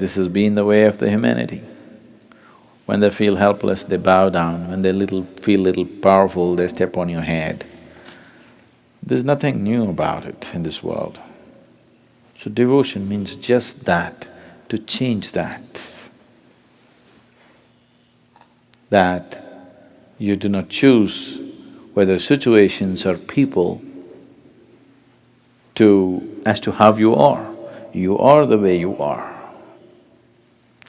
This has been the way of the humanity. When they feel helpless, they bow down, when they little… feel little powerful, they step on your head. There's nothing new about it in this world. So devotion means just that, to change that. That you do not choose whether situations or people to… as to how you are. You are the way you are.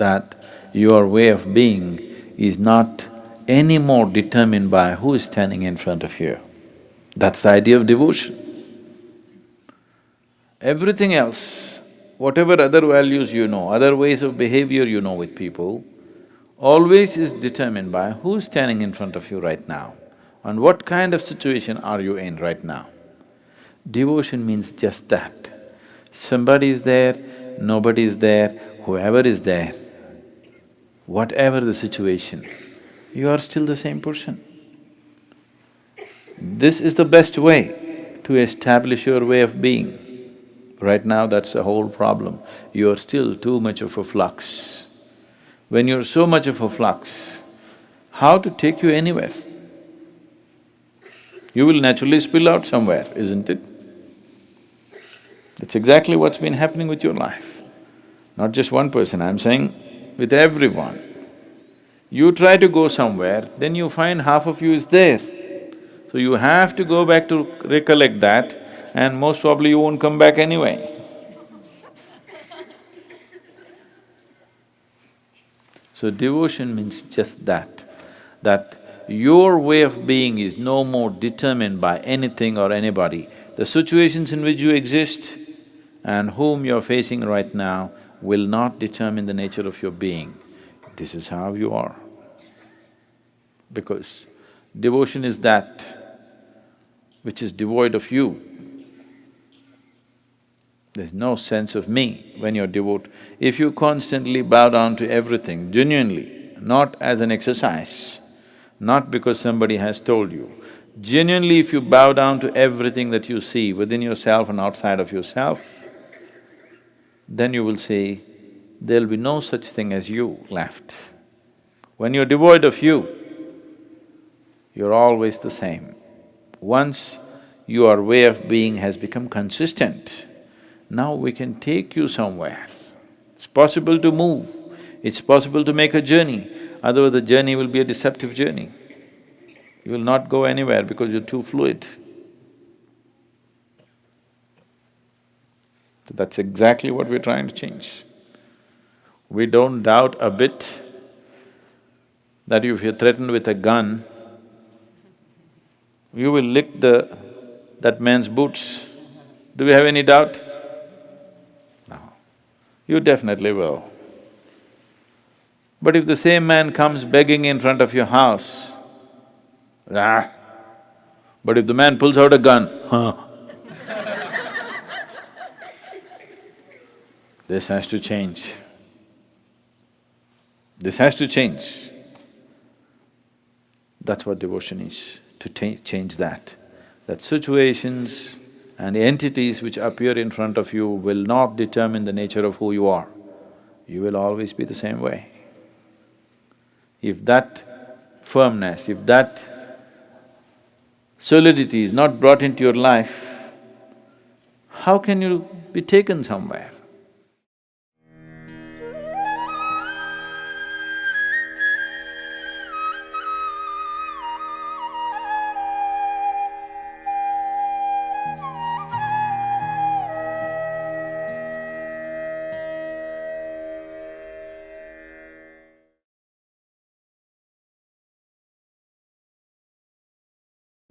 That your way of being is not any more determined by who is standing in front of you. That's the idea of devotion. Everything else, whatever other values you know, other ways of behavior you know with people, always is determined by who's standing in front of you right now and what kind of situation are you in right now. Devotion means just that. Somebody is there, nobody is there, whoever is there, whatever the situation, you are still the same person. This is the best way to establish your way of being. Right now, that's the whole problem. You are still too much of a flux. When you're so much of a flux, how to take you anywhere? You will naturally spill out somewhere, isn't it? That's exactly what's been happening with your life. Not just one person, I'm saying with everyone. You try to go somewhere, then you find half of you is there. So you have to go back to recollect that and most probably you won't come back anyway. so devotion means just that, that your way of being is no more determined by anything or anybody. The situations in which you exist and whom you're facing right now will not determine the nature of your being. This is how you are. Because devotion is that which is devoid of you. There's no sense of me when you're devout. If you constantly bow down to everything, genuinely, not as an exercise, not because somebody has told you, genuinely if you bow down to everything that you see within yourself and outside of yourself, then you will see there'll be no such thing as you left. When you're devoid of you, you're always the same. Once your way of being has become consistent, now we can take you somewhere. It's possible to move, it's possible to make a journey, otherwise the journey will be a deceptive journey. You will not go anywhere because you're too fluid. That's exactly what we're trying to change. We don't doubt a bit that if you're threatened with a gun, you will lick the… that man's boots. Do we have any doubt? No. You definitely will. But if the same man comes begging in front of your house, ah, but if the man pulls out a gun, huh? This has to change. This has to change. That's what devotion is to change that. That situations and entities which appear in front of you will not determine the nature of who you are. You will always be the same way. If that firmness, if that solidity is not brought into your life, how can you be taken somewhere?